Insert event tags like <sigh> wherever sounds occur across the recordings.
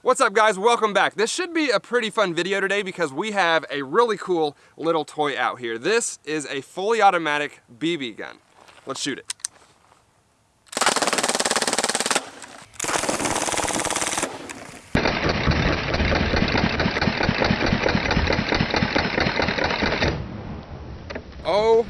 What's up guys, welcome back. This should be a pretty fun video today because we have a really cool little toy out here. This is a fully automatic BB gun. Let's shoot it.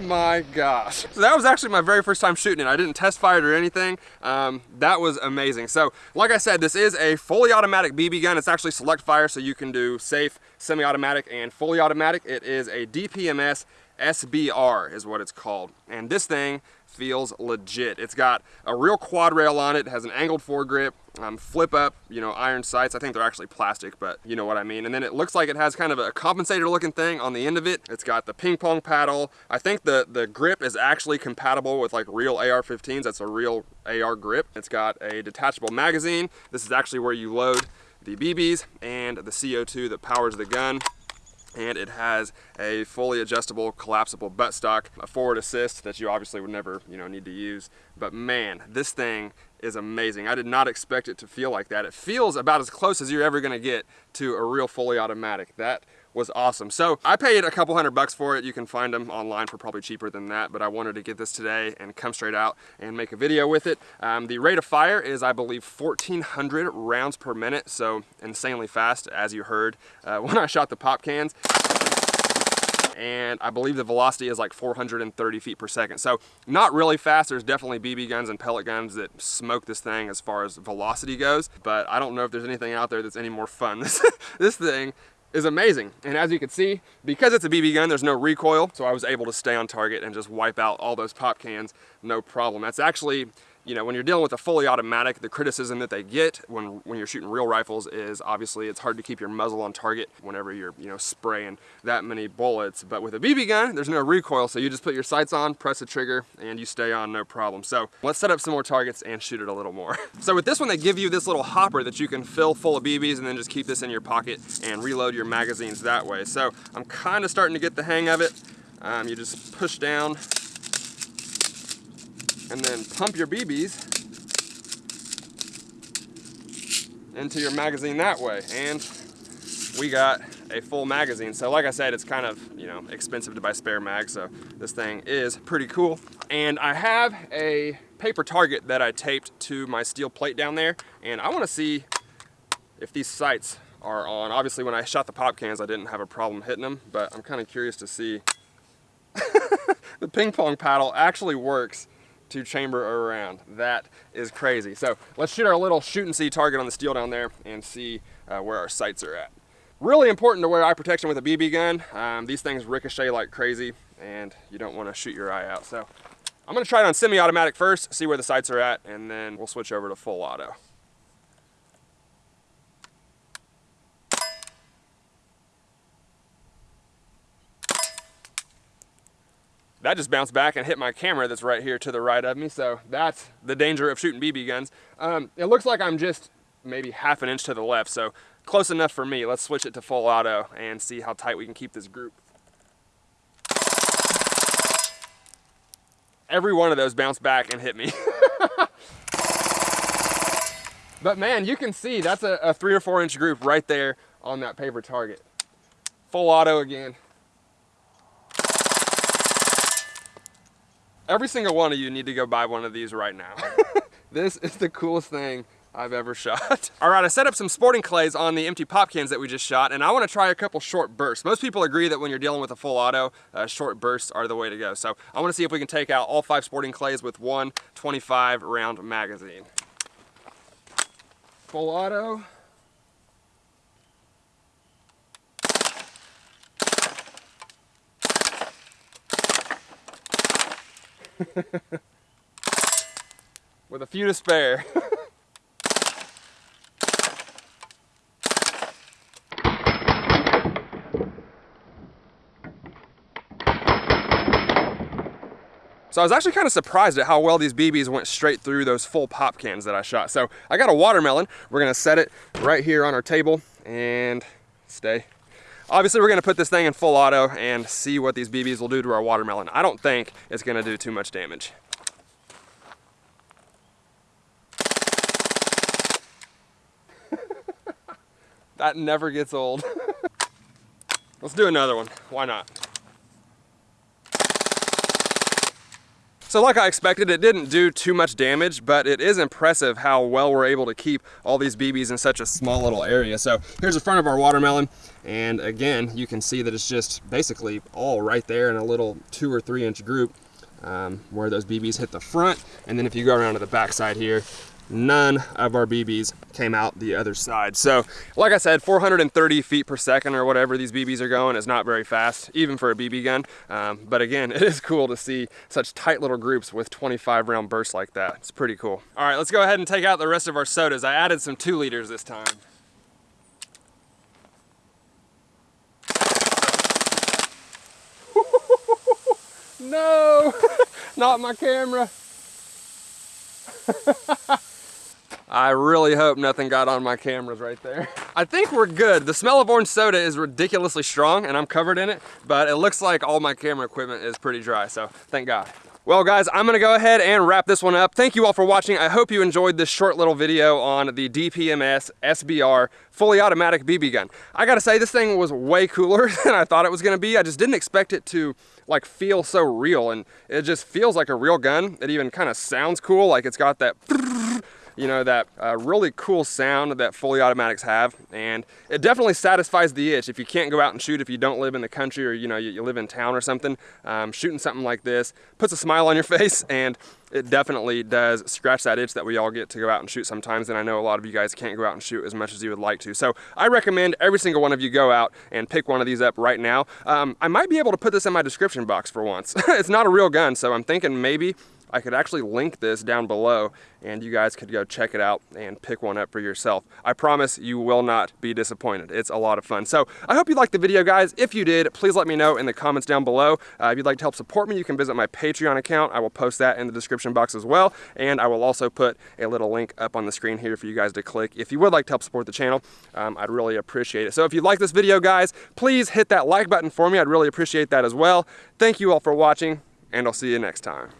My gosh. So that was actually my very first time shooting it. I didn't test fire it or anything. Um, that was amazing. So like I said, this is a fully automatic BB gun. It's actually select fire, so you can do safe, semi-automatic, and fully automatic. It is a DPMS SBR is what it's called. And this thing feels legit. It's got a real quad rail on it, it has an angled foregrip, um, flip up, you know, iron sights. I think they're actually plastic, but you know what I mean. And then it looks like it has kind of a compensator looking thing on the end of it. It's got the ping pong paddle. I think the, the grip is actually compatible with like real AR-15s. That's a real AR grip. It's got a detachable magazine. This is actually where you load the BBs and the CO2 that powers the gun and it has a fully adjustable collapsible buttstock, a forward assist that you obviously would never you know need to use. But man, this thing is amazing. I did not expect it to feel like that. It feels about as close as you're ever gonna get to a real fully automatic. That was awesome. So I paid a couple hundred bucks for it. You can find them online for probably cheaper than that, but I wanted to get this today and come straight out and make a video with it. Um, the rate of fire is, I believe, 1,400 rounds per minute, so insanely fast, as you heard uh, <laughs> when I shot the pop cans and I believe the velocity is like 430 feet per second. So not really fast. There's definitely BB guns and pellet guns that smoke this thing as far as velocity goes, but I don't know if there's anything out there that's any more fun. <laughs> This, this thing is amazing. And as you can see, because it's a BB gun, there's no recoil, so I was able to stay on target and just wipe out all those pop cans, no problem. That's actually you know, when you're dealing with a fully automatic, the criticism that they get when, when you're shooting real rifles is obviously it's hard to keep your muzzle on target whenever you're, you know, spraying that many bullets. But with a BB gun, there's no recoil, so you just put your sights on, press the trigger, and you stay on no problem. So let's set up some more targets and shoot it a little more. <laughs> so with this one, they give you this little hopper that you can fill full of BBs and then just keep this in your pocket and reload your magazines that way. So I'm kind of starting to get the hang of it. Um, you just push down and then pump your BBs into your magazine that way. And we got a full magazine. So like I said, it's kind of, you know, expensive to buy spare mag. So this thing is pretty cool. And I have a paper target that I taped to my steel plate down there. And I want to see if these sights are on. Obviously when I shot the pop cans, I didn't have a problem hitting them, but I'm kind of curious to see. <laughs> the ping pong paddle actually works to chamber around. That is crazy. So let's shoot our little Shoot-N-C target on the steel down there and see uh, where our sights are at. Really important to wear eye protection with a BB gun. Um, these things ricochet like crazy and you don't want to shoot your eye out. So I'm going to try it on semi-automatic first, see where the sights are at, and then we'll switch over to full auto. That just bounced back and hit my camera that's right here to the right of me. So that's the danger of shooting BB guns. Um, it looks like I'm just maybe half an inch to the left. So close enough for me. Let's switch it to full auto and see how tight we can keep this group. Every one of those bounced back and hit me. <laughs> but man, you can see that's a, a three or four inch group right there on that paper target. Full auto again. Every single one of you need to go buy one of these right now. <laughs> this is the coolest thing I've ever shot. <laughs> All right, I set up some sporting clays on the empty pop cans that we just shot, and I wanna try a couple short bursts. Most people agree that when you're dealing with a full auto, uh, short bursts are the way to go. So I wanna see if we can take out all five sporting clays with one 25 round magazine. Full auto. <laughs> With a few to spare. <laughs> So I was actually kind of surprised at how well these BBs went straight through those full pop cans that I shot. So I got a watermelon. We're gonna set it right here on our table and stay Obviously, we're gonna put this thing in full auto and see what these BBs will do to our watermelon. I don't think it's gonna do too much damage. <laughs> that never gets old. <laughs> Let's do another one. Why not? So like I expected, it didn't do too much damage, but it is impressive how well we're able to keep all these BBs in such a small little area. So here's the front of our watermelon. And again, you can see that it's just basically all right there in a little two or three inch group um, where those BBs hit the front. And then if you go around to the back side here, none of our BBs came out the other side. So like I said, 430 feet per second or whatever these BBs are going is not very fast, even for a BB gun. Um, but again, <laughs> it is cool to see such tight little groups with 25 round bursts like that. It's pretty cool. All right, let's go ahead and take out the rest of our sodas. I added some two liters this time. <laughs> no, <laughs> not my camera. I really hope nothing got on my cameras right there. I think we're good. The smell of orange soda is ridiculously strong and I'm covered in it, but it looks like all my camera equipment is pretty dry, so thank God. Well guys, I'm gonna go ahead and wrap this one up. Thank you all for watching. I hope you enjoyed this short little video on the DPMS SBR fully automatic BB gun. I gotta say, this thing was way cooler <laughs> than I thought it was gonna be. I just didn't expect it to like feel so real and it just feels like a real gun. It even kind of sounds cool, like it's got that <laughs> you know, that uh, really cool sound that fully automatics have. And it definitely satisfies the itch. If you can't go out and shoot, if you don't live in the country or, you know, you, you live in town or something, um, shooting something like this puts a smile on your <laughs> face and it definitely does scratch that itch that we all get to go out and shoot sometimes. And I know a lot of you guys can't go out and shoot as much as you would like to. So I recommend every single one of you go out and pick one of these up right now. Um, I might be able to put this in my description box for once. <laughs> it's not a real gun, so I'm thinking maybe I could actually link this down below and you guys could go check it out and pick one up for yourself. I promise you will not be disappointed. It's a lot of fun. So I hope you liked the video, guys. If you did, please let me know in the comments down below. Uh, if you'd like to help support me, you can visit my Patreon account. I will post that in the description box as well. And I will also put a little link up on the screen here for you guys to click. If you would like to help support the channel, um, I'd really appreciate it. So if you like this video, guys, please hit that like button for me. I'd really appreciate that as well. Thank you all for watching, and I'll see you next time.